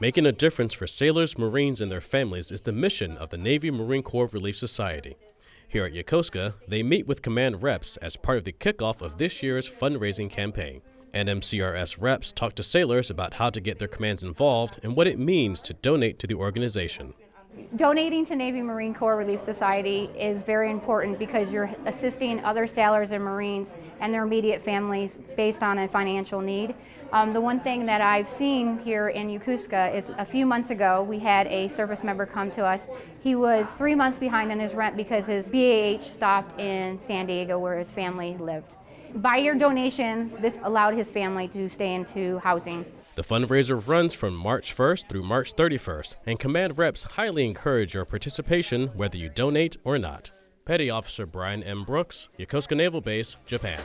Making a difference for sailors, Marines, and their families is the mission of the Navy Marine Corps Relief Society. Here at Yokosuka, they meet with command reps as part of the kickoff of this year's fundraising campaign. NMCRS reps talk to sailors about how to get their commands involved and what it means to donate to the organization. Donating to Navy Marine Corps Relief Society is very important because you're assisting other sailors and Marines and their immediate families based on a financial need. Um, the one thing that I've seen here in Yokosuka is a few months ago we had a service member come to us. He was three months behind on his rent because his BAH stopped in San Diego where his family lived. By your donations, this allowed his family to stay into housing. The fundraiser runs from March 1st through March 31st, and command reps highly encourage your participation whether you donate or not. Petty Officer Brian M. Brooks, Yokosuka Naval Base, Japan.